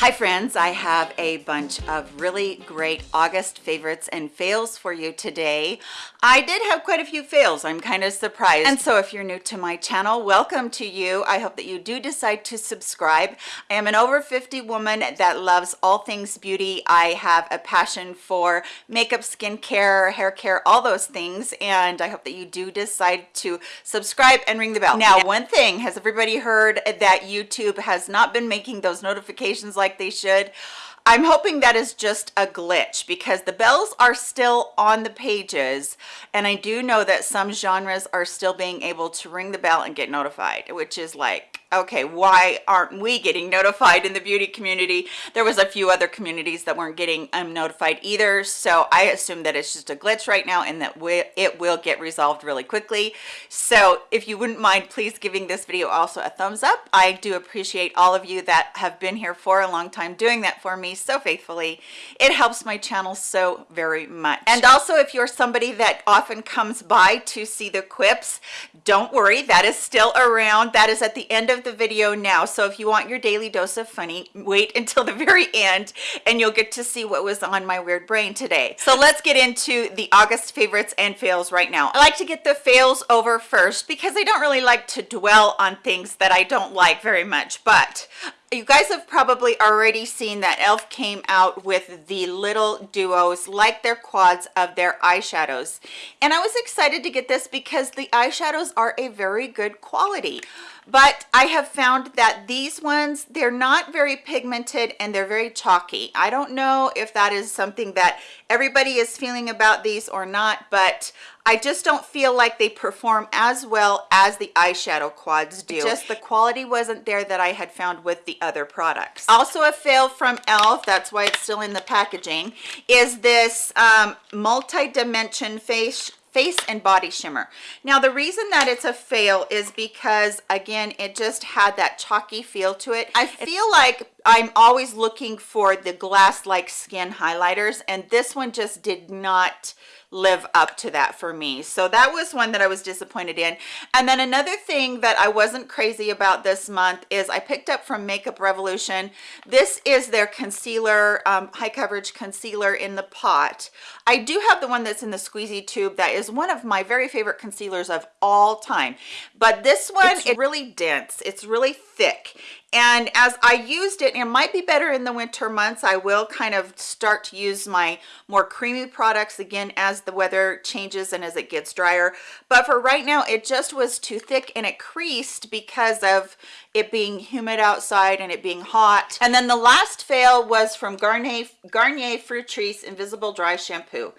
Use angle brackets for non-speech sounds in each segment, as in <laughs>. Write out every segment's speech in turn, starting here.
Hi friends, I have a bunch of really great August favorites and fails for you today. I did have quite a few fails, I'm kind of surprised. And so if you're new to my channel, welcome to you. I hope that you do decide to subscribe. I am an over 50 woman that loves all things beauty. I have a passion for makeup, skincare, hair care, all those things. And I hope that you do decide to subscribe and ring the bell. Now, one thing, has everybody heard that YouTube has not been making those notifications like like they should. I'm hoping that is just a glitch because the bells are still on the pages and I do know that some genres are still being able to ring the bell and get notified which is like okay why aren't we getting notified in the beauty community? There was a few other communities that weren't getting um, notified either so i assume that it's just a glitch right now and that we, it will get resolved really quickly. So if you wouldn't mind please giving this video also a thumbs up. I do appreciate all of you that have been here for a long time doing that for me so faithfully. It helps my channel so very much. And also if you're somebody that often comes by to see the quips don't worry that is still around. That is at the end of of the video now. So if you want your daily dose of funny wait <laughs> until the very end and you'll get to see what was on my weird brain today. So let's get into the august favorites and fails right now. I like to get the fails over first because i don't really like to dwell on things that i don't like very much but you guys have probably already seen that elf came out with the little duos like their quads of their eyeshadows. And i was excited to get this because the eyeshadows are a very good quality but i have found that these ones they're not very pigmented and they're very chalky i don't know if that is something that everybody is feeling about these or not but I just don't feel like they perform as well as the eyeshadow quads do. Just the quality wasn't there that I had found with the other products. Also a fail from e.l.f., that's why it's still in the packaging, is this um, multi-dimension face face and body shimmer. Now the reason that it's a fail is because again it just had that chalky feel to it. I feel like i'm always looking for the glass like skin highlighters and this one just did not live up to that for me. So that was one that i was disappointed in. And then another thing that i wasn't crazy about this month is i picked up from makeup revolution. This is their concealer um, high coverage concealer in the pot. I do have the one that's in the squeezy tube that is one of my very favorite concealers of all time. But this one it's really dense. It's really thick and as I used it, it might be better in the winter months. I will kind of start to use my more creamy products again as the weather changes and as it gets drier. But for right now, it just was too thick and it creased because of it being humid outside and it being hot. And then the last fail was from Garnier, Garnier Fructis Invisible Dry Shampoo.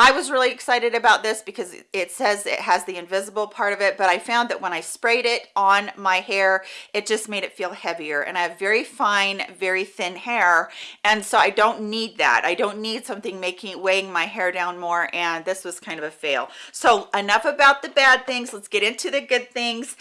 I was really excited about this because it says it has the invisible part of it, but I found that when I sprayed it on my hair, it just made it feel heavier. And I have very fine, very thin hair. And so I don't need that. I don't need something making weighing my hair down more. And this was kind of a fail. So enough about the bad things. Let's get into the good things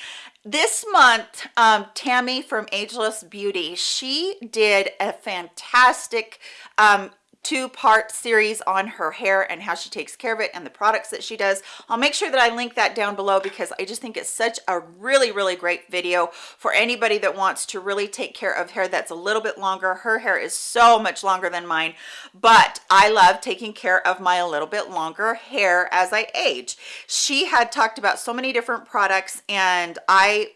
this month um, tammy from ageless beauty she did a fantastic um, two-part series on her hair and how she takes care of it and the products that she does. I'll make sure that i link that down below because i just think it's such a really really great video for anybody that wants to really take care of hair that's a little bit longer. Her hair is so much longer than mine but i love taking care of my a little bit longer hair as i age. She had talked about so many different products and i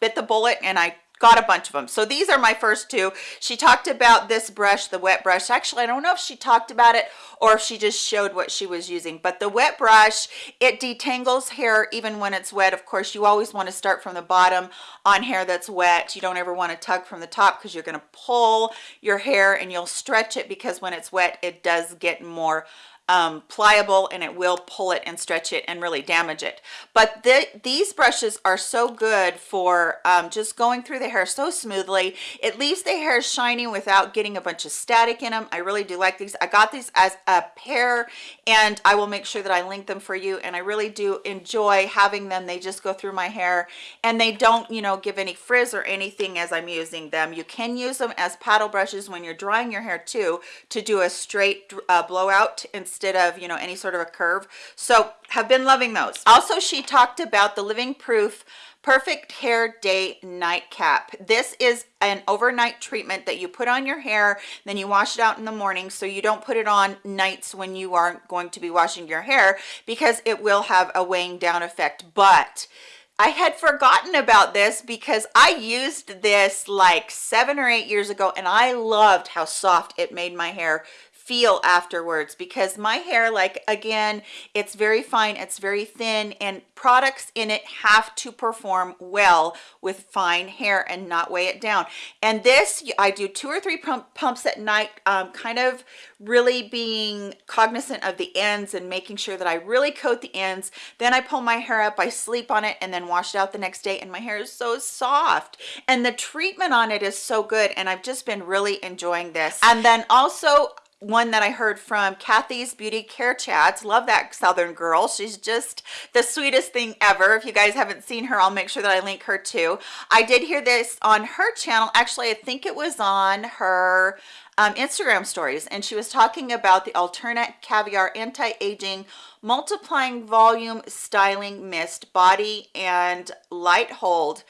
bit the bullet and i got a bunch of them so these are my first two. She talked about this brush the wet brush. Actually i don't know if she talked about it or if she just showed what she was using but the wet brush it detangles hair even when it's wet. Of course you always want to start from the bottom on hair that's wet. You don't ever want to tug from the top because you're going to pull your hair and you'll stretch it because when it's wet it does get more um, pliable and it will pull it and stretch it and really damage it. But the, these brushes are so good for um, just going through the hair so smoothly. It leaves the hair shiny without getting a bunch of static in them. I really do like these. I got these as a pair and I will make sure that I link them for you. And I really do enjoy having them. They just go through my hair and they don't, you know, give any frizz or anything as I'm using them. You can use them as paddle brushes when you're drying your hair too to do a straight uh, blowout instead instead of you know any sort of a curve. So have been loving those. Also she talked about the living proof perfect hair day nightcap. This is an overnight treatment that you put on your hair then you wash it out in the morning so you don't put it on nights when you aren't going to be washing your hair because it will have a weighing down effect. But I had forgotten about this because I used this like seven or eight years ago and I loved how soft it made my hair feel afterwards because my hair like again it's very fine it's very thin and products in it have to perform well with fine hair and not weigh it down. And this i do two or three pump, pumps at night um, kind of really being cognizant of the ends and making sure that i really coat the ends. Then i pull my hair up i sleep on it and then wash it out the next day and my hair is so soft. And the treatment on it is so good and i've just been really enjoying this. And then also one that I heard from Kathy's Beauty Care Chats. Love that Southern girl. She's just the sweetest thing ever. If you guys haven't seen her, I'll make sure that I link her too. I did hear this on her channel. Actually, I think it was on her um, Instagram stories, and she was talking about the Alterna Caviar Anti-Aging Multiplying Volume Styling Mist Body and Light Hold.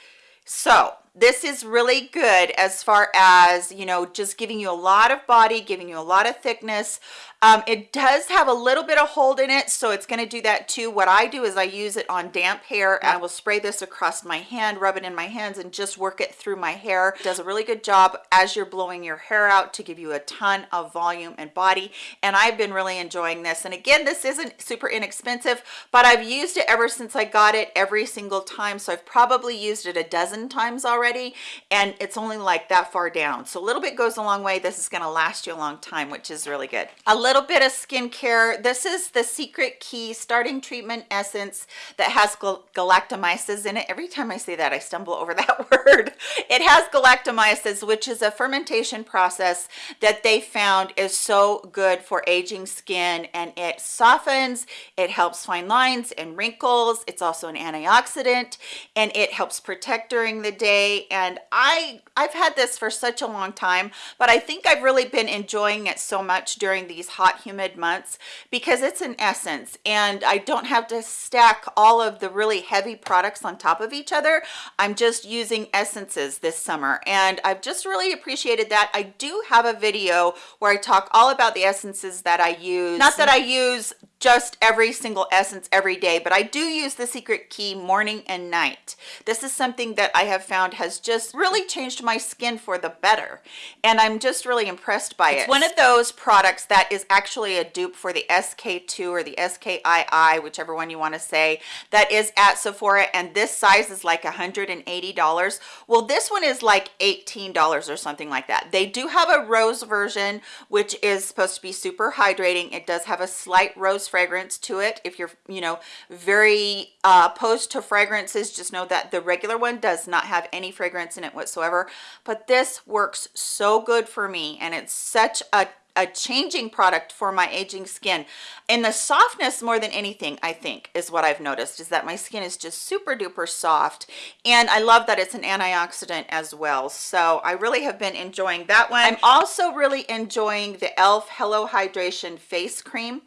So this is really good as far as you know just giving you a lot of body giving you a lot of thickness. Um, it does have a little bit of hold in it so it's going to do that too. What i do is i use it on damp hair and i will spray this across my hand rub it in my hands and just work it through my hair. It does a really good job as you're blowing your hair out to give you a ton of volume and body and i've been really enjoying this. And again this isn't super inexpensive but i've used it ever since i got it every single time so i've probably used it a dozen times already already and it's only like that far down. So a little bit goes a long way. This is going to last you a long time which is really good. A little bit of skincare. This is the secret key starting treatment essence that has galactomyces in it. Every time i say that i stumble over <laughs> that word. It has galactomyces which is a fermentation process that they found is so good for aging skin and it softens it helps fine lines and wrinkles. It's also an antioxidant and it helps protect during the day and I I've had this for such a long time but I think I've really been enjoying it so much during these hot humid months because it's an essence and I don't have to stack all of the really heavy products on top of each other. I'm just using essences this summer and I've just really appreciated that. I do have a video where I talk all about the essences that I use. Not that I use just every single essence every day but i do use the secret key morning and night. This is something that i have found has just really changed my skin for the better and i'm just really impressed by it. it's it. one of those products that is actually a dupe for the sk2 or the skii whichever one you want to say that is at sephora and this size is like 180 dollars. Well this one is like 18 dollars or something like that. They do have a rose version which is supposed to be super hydrating. It does have a slight rose fragrance to it. If you're you know very uh, opposed to fragrances just know that the regular one does not have any fragrance in it whatsoever. But this works so good for me and it's such a a changing product for my aging skin. And the softness more than anything i think is what i've noticed is that my skin is just super duper soft. And i love that it's an antioxidant as well. So i really have been enjoying that one. I'm also really enjoying the elf hello hydration face cream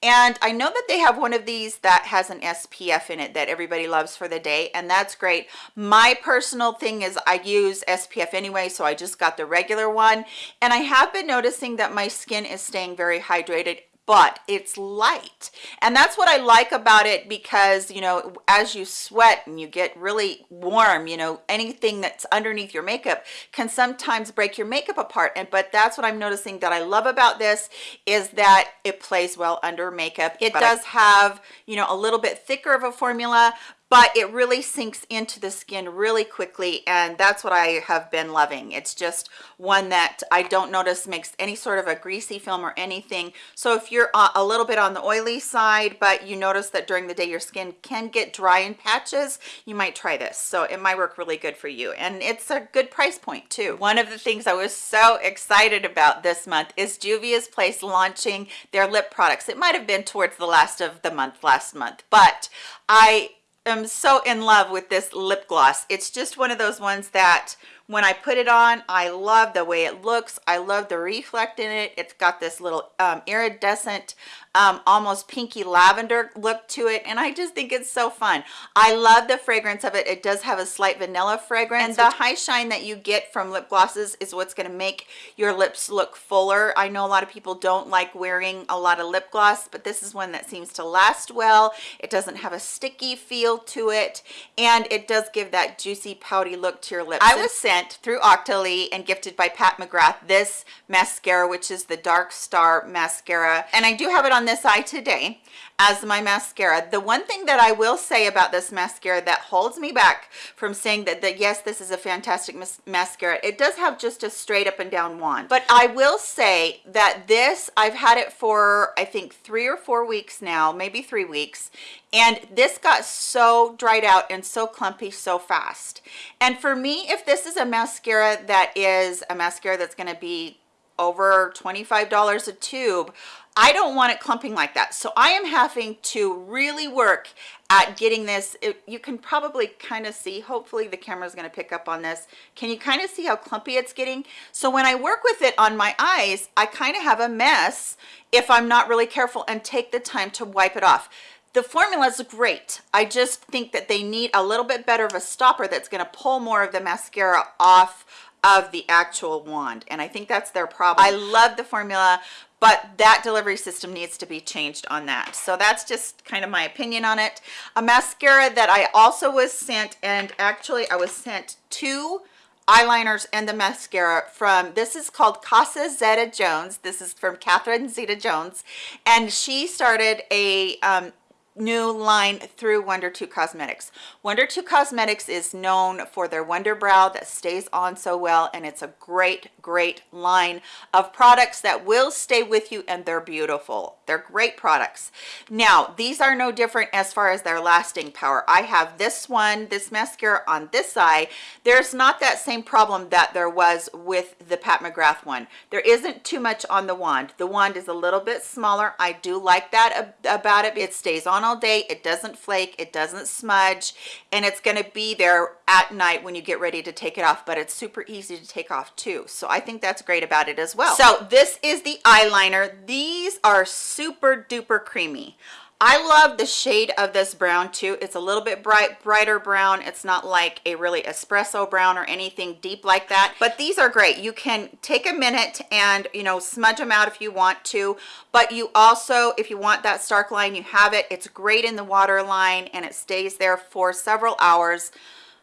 and I know that they have one of these that has an SPF in it that everybody loves for the day and that's great. My personal thing is I use SPF anyway so I just got the regular one. And I have been noticing that my skin is staying very hydrated but it's light. And that's what i like about it because you know as you sweat and you get really warm you know anything that's underneath your makeup can sometimes break your makeup apart. And but that's what i'm noticing that i love about this is that it plays well under makeup. It does have you know a little bit thicker of a formula but it really sinks into the skin really quickly and that's what i have been loving. It's just one that i don't notice makes any sort of a greasy film or anything. So if you're uh, a little bit on the oily side but you notice that during the day your skin can get dry in patches you might try this. So it might work really good for you and it's a good price point too. One of the things i was so excited about this month is juvia's place launching their lip products. It might have been towards the last of the month last month but i am so in love with this lip gloss. It's just one of those ones that when i put it on i love the way it looks i love the reflect in it it's got this little um, iridescent um, almost pinky lavender look to it and I just think it's so fun. I love the fragrance of it. It does have a slight vanilla fragrance and the high shine that you get from lip glosses is what's going to make your lips look fuller. I know a lot of people don't like wearing a lot of lip gloss but this is one that seems to last well. It doesn't have a sticky feel to it and it does give that juicy pouty look to your lips. I was sent through Octoly and gifted by Pat McGrath this mascara which is the Dark Star mascara. And I do have it on this eye today as my mascara. The one thing that i will say about this mascara that holds me back from saying that that yes this is a fantastic mas mascara it does have just a straight up and down wand. But i will say that this i've had it for i think three or four weeks now maybe three weeks and this got so dried out and so clumpy so fast and for me if this is a mascara that is a mascara that's going to be over $25 a tube I don't want it clumping like that. So I am having to really work at getting this. It, you can probably kind of see, hopefully the camera is going to pick up on this. Can you kind of see how clumpy it's getting? So when I work with it on my eyes, I kind of have a mess if I'm not really careful and take the time to wipe it off the formula is great. I just think that they need a little bit better of a stopper that's going to pull more of the mascara off of the actual wand and i think that's their problem. I love the formula but that delivery system needs to be changed on that. So that's just kind of my opinion on it. A mascara that i also was sent and actually i was sent two eyeliners and the mascara from this is called casa zeta jones. This is from catherine zeta jones and she started a um, new line through Wunder2 Cosmetics. Wunder2 Cosmetics is known for their Wunderbrow that stays on so well and it's a great, great line of products that will stay with you and they're beautiful. They're great products. Now, these are no different as far as their lasting power. I have this one, this mascara on this eye. There's not that same problem that there was with the Pat McGrath one. There isn't too much on the wand. The wand is a little bit smaller. I do like that about it. It stays on all day it doesn't flake it doesn't smudge and it's going to be there at night when you get ready to take it off but it's super easy to take off too so i think that's great about it as well. So this is the eyeliner. These are super duper creamy I love the shade of this brown too. It's a little bit bright, brighter brown. It's not like a really espresso brown or anything deep like that, but these are great. You can take a minute and, you know, smudge them out if you want to, but you also, if you want that stark line, you have it. It's great in the water line and it stays there for several hours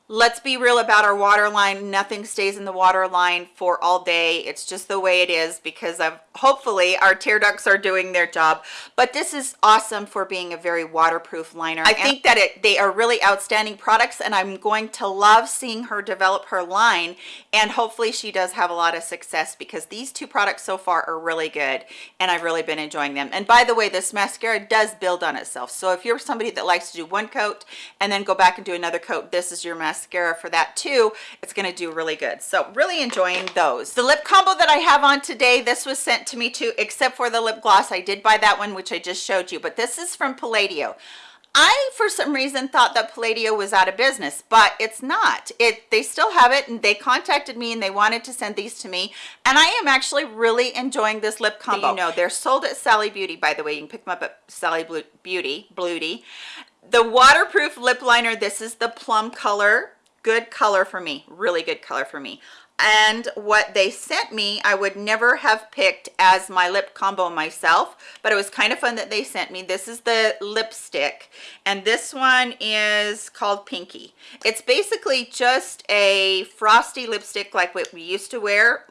let's be real about our water line. Nothing stays in the water line for all day. It's just the way it is because of hopefully our tear ducts are doing their job. But this is awesome for being a very waterproof liner. I think that it they are really outstanding products and i'm going to love seeing her develop her line and hopefully she does have a lot of success because these two products so far are really good and i've really been enjoying them. And by the way this mascara does build on itself. So if you're somebody that likes to do one coat and then go back and do another coat this is your mascara mascara for that too it's going to do really good so really enjoying those the lip combo that i have on today this was sent to me too except for the lip gloss i did buy that one which i just showed you but this is from palladio I, for some reason, thought that Palladio was out of business, but it's not. It They still have it, and they contacted me, and they wanted to send these to me, and I am actually really enjoying this lip combo. You know, they're sold at Sally Beauty, by the way. You can pick them up at Sally Beauty, Beauty the waterproof lip liner this is the plum color. Good color for me. Really good color for me. And what they sent me i would never have picked as my lip combo myself but it was kind of fun that they sent me. This is the lipstick and this one is called pinky. It's basically just a frosty lipstick like what we used to wear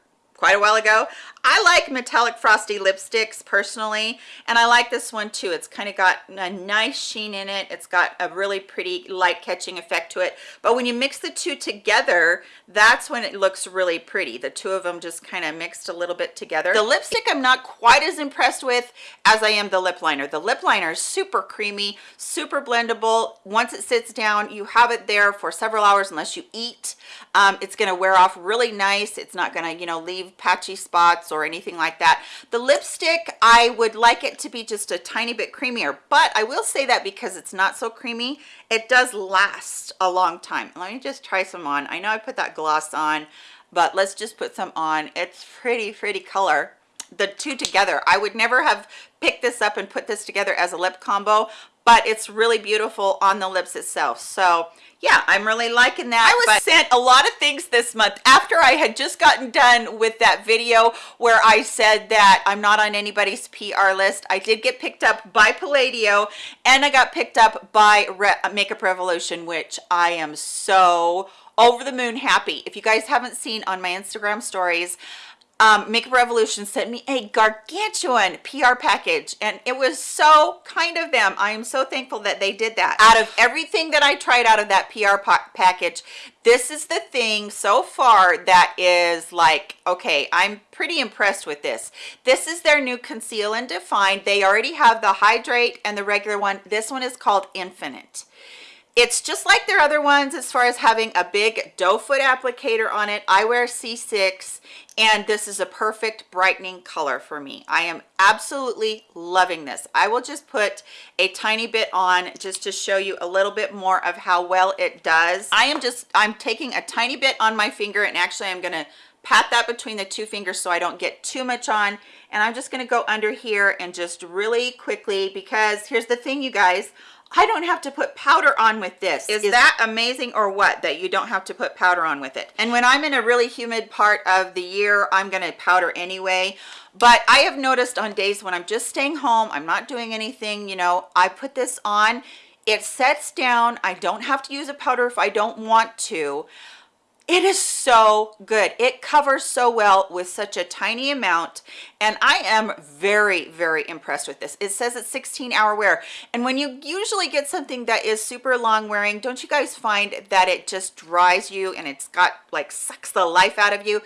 quite a while ago. I like metallic frosty lipsticks personally and I like this one too. It's kind of got a nice sheen in it. It's got a really pretty light catching effect to it. But when you mix the two together that's when it looks really pretty. The two of them just kind of mixed a little bit together. The lipstick I'm not quite as impressed with as I am the lip liner. The lip liner is super creamy super blendable. Once it sits down you have it there for several hours unless you eat. Um, it's going to wear off really nice. It's not going to you know leave patchy spots or anything like that. The lipstick i would like it to be just a tiny bit creamier but i will say that because it's not so creamy it does last a long time. Let me just try some on. I know i put that gloss on but let's just put some on. It's pretty pretty color. The two together i would never have picked this up and put this together as a lip combo but it's really beautiful on the lips itself. So yeah i'm really liking that i was sent a lot of things this month. After i had just gotten done with that video where i said that i'm not on anybody's pr list i did get picked up by palladio and i got picked up by Re makeup revolution which i am so over the moon happy. If you guys haven't seen on my instagram stories um, Makeup Revolution sent me a gargantuan PR package and it was so kind of them. I am so thankful that they did that. Out of everything that I tried out of that PR package, this is the thing so far that is like, okay, I'm pretty impressed with this. This is their new Conceal and Define. They already have the Hydrate and the regular one. This one is called Infinite it's just like their other ones as far as having a big doe foot applicator on it. I wear c6 and this is a perfect brightening color for me. I am absolutely loving this. I will just put a tiny bit on just to show you a little bit more of how well it does. I am just i'm taking a tiny bit on my finger and actually i'm to pat that between the two fingers so i don't get too much on. And i'm just to go under here and just really quickly because here's the thing you guys I don't have to put powder on with this. Is, Is that amazing or what, that you don't have to put powder on with it? And when I'm in a really humid part of the year, I'm gonna powder anyway. But I have noticed on days when I'm just staying home, I'm not doing anything, you know, I put this on, it sets down. I don't have to use a powder if I don't want to it is so good. It covers so well with such a tiny amount and i am very very impressed with this. It says it's 16 hour wear and when you usually get something that is super long wearing don't you guys find that it just dries you and it's got like sucks the life out of you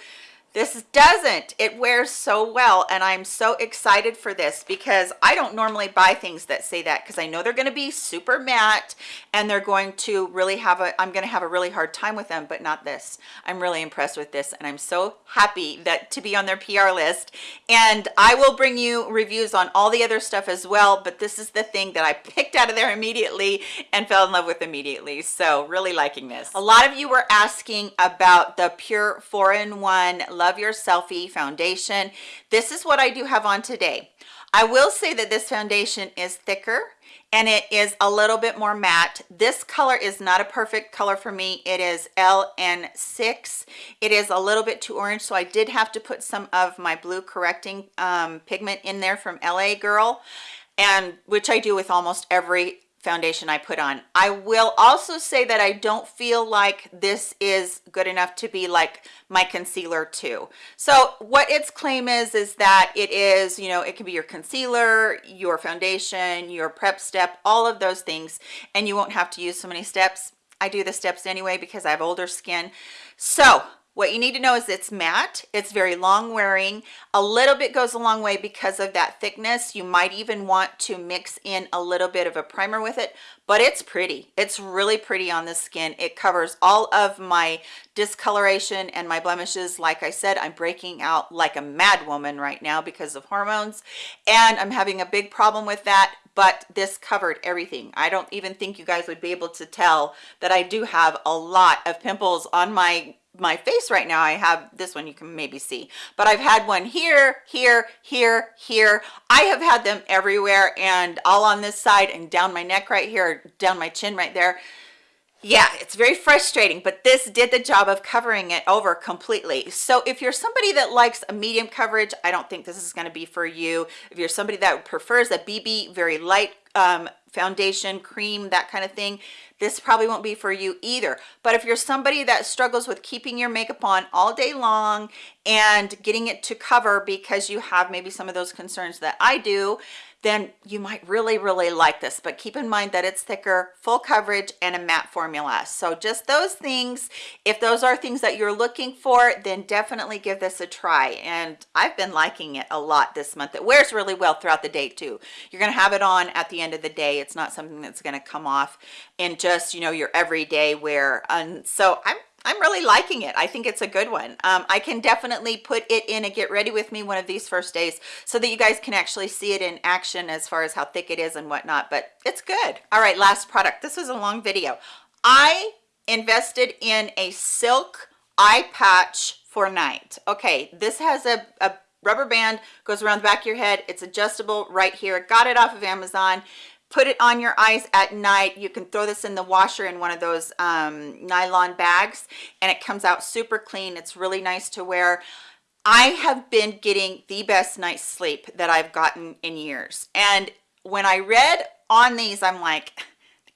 this doesn't. It wears so well and i'm so excited for this because i don't normally buy things that say that because i know they're going to be super matte and they're going to really have a i'm going to have a really hard time with them but not this. I'm really impressed with this and i'm so happy that to be on their pr list. And i will bring you reviews on all the other stuff as well but this is the thing that i picked out of there immediately and fell in love with immediately. So really liking this. A lot of you were asking about the PUR four-in-one love your selfie foundation. This is what i do have on today. I will say that this foundation is thicker and it is a little bit more matte. This color is not a perfect color for me. It is ln6 it is a little bit too orange so i did have to put some of my blue correcting um, pigment in there from la girl and which i do with almost every foundation I put on. I will also say that I don't feel like this is good enough to be like my concealer too. So what its claim is, is that it is, you know, it can be your concealer, your foundation, your prep step, all of those things, and you won't have to use so many steps. I do the steps anyway because I have older skin. So what you need to know is it's matte it's very long wearing a little bit goes a long way because of that thickness you might even want to mix in a little bit of a primer with it but it's pretty it's really pretty on the skin it covers all of my discoloration and my blemishes like i said i'm breaking out like a mad woman right now because of hormones and i'm having a big problem with that but this covered everything. I don't even think you guys would be able to tell that i do have a lot of pimples on my my face right now i have this one you can maybe see. But i've had one here here here here. I have had them everywhere and all on this side and down my neck right here down my chin right there. Yeah it's very frustrating but this did the job of covering it over completely. So if you're somebody that likes a medium coverage i don't think this is going to be for you. If you're somebody that prefers a bb very light um, foundation cream that kind of thing this probably won't be for you either. But if you're somebody that struggles with keeping your makeup on all day long and getting it to cover because you have maybe some of those concerns that i do then you might really, really like this. But keep in mind that it's thicker, full coverage, and a matte formula. So just those things, if those are things that you're looking for, then definitely give this a try. And I've been liking it a lot this month. It wears really well throughout the day too. You're gonna have it on at the end of the day. It's not something that's gonna come off in just, you know, your everyday wear. And so I'm I'm really liking it. I think it's a good one. Um, I can definitely put it in a get ready with me one of these first days so that you guys can actually see it in action as far as how thick it is and whatnot, but it's good. All right, last product. This was a long video. I invested in a silk eye patch for night. Okay, this has a, a rubber band, goes around the back of your head. It's adjustable right here. Got it off of Amazon put it on your eyes at night. You can throw this in the washer in one of those um, nylon bags and it comes out super clean. It's really nice to wear. I have been getting the best night's sleep that i've gotten in years. And when i read on these i'm like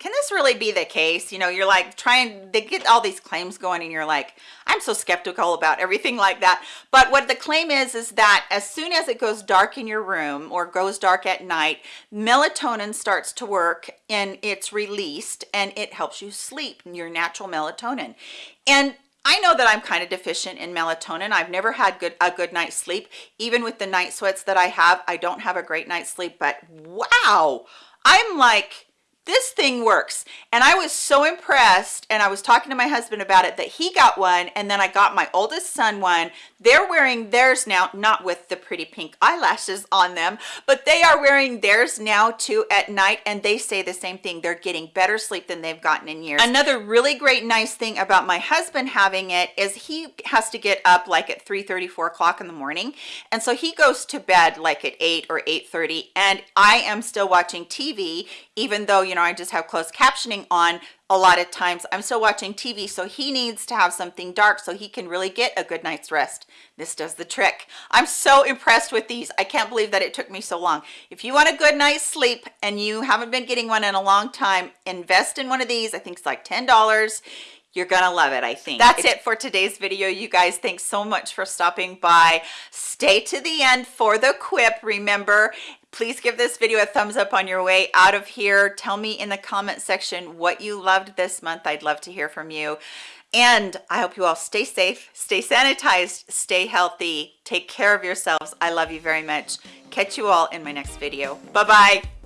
can this really be the case you know you're like trying they get all these claims going and you're like i'm so skeptical about everything like that but what the claim is is that as soon as it goes dark in your room or goes dark at night melatonin starts to work and it's released and it helps you sleep your natural melatonin and I know that I'm kind of deficient in melatonin. I've never had good a good night's sleep. Even with the night sweats that I have, I don't have a great night's sleep, but wow. I'm like this thing works. And i was so impressed and i was talking to my husband about it that he got one and then i got my oldest son one. They're wearing theirs now not with the pretty pink eyelashes on them but they are wearing theirs now too at night and they say the same thing. They're getting better sleep than they've gotten in years. Another really great nice thing about my husband having it is he has to get up like at 3 34 o'clock in the morning and so he goes to bed like at 8 or 8 30 and i am still watching tv even though you know i just have closed captioning on a lot of times. I'm still watching tv so he needs to have something dark so he can really get a good night's rest. This does the trick. I'm so impressed with these. I can't believe that it took me so long. If you want a good night's sleep and you haven't been getting one in a long time invest in one of these. I think it's like ten dollars. You're gonna love it i think. That's it for today's video you guys. Thanks so much for stopping by. Stay to the end for the quip. Remember please give this video a thumbs up on your way out of here. Tell me in the comment section what you loved this month. I'd love to hear from you. And i hope you all stay safe stay sanitized stay healthy. Take care of yourselves. I love you very much. Catch you all in my next video. Bye bye